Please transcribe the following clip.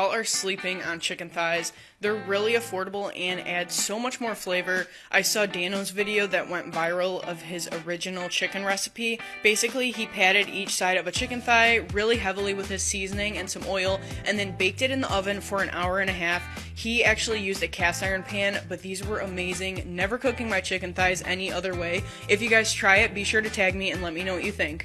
Y'all are sleeping on chicken thighs. They're really affordable and add so much more flavor. I saw Dan-O's video that went viral of his original chicken recipe. Basically, he patted each side of a chicken thigh really heavily with his seasoning and some oil and then baked it in the oven for an hour and a half. He actually used a cast iron pan, but these were amazing. Never cooking my chicken thighs any other way. If you guys try it, be sure to tag me and let me know what you think.